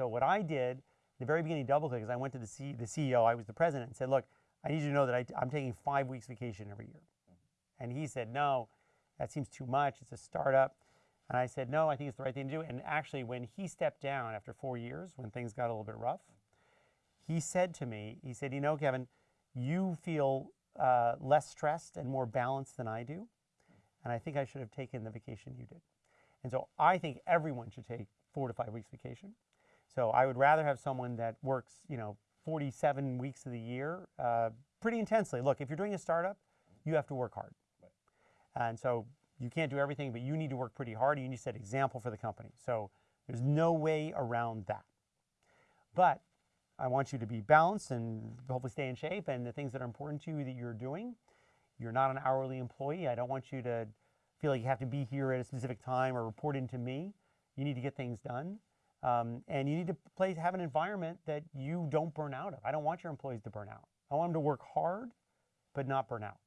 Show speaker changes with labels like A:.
A: so what I did, the very beginning DoubleClick, is I went to the, C, the CEO, I was the president, and said, look, I need you to know that I, I'm taking five weeks vacation every year. And he said, no, that seems too much. It's a startup. And I said, no, I think it's the right thing to do. And actually, when he stepped down after four years, when things got a little bit rough, he said to me, he said, you know, Kevin, you feel uh, less stressed and more balanced than I do. And I think I should have taken the vacation you did. And so I think everyone should take four to five weeks vacation. So I would rather have someone that works, you know, 47 weeks of the year uh, pretty intensely. Look, if you're doing a startup, you have to work hard. Right. And so you can't do everything, but you need to work pretty hard. And you need to set example for the company. So there's no way around that. But I want you to be balanced and hopefully stay in shape and the things that are important to you that you're doing. You're not an hourly employee. I don't want you to feel like you have to be here at a specific time or report into me. You need to get things done. Um, and you need to have an environment that you don't burn out of. I don't want your employees to burn out. I want them to work hard, but not burn out.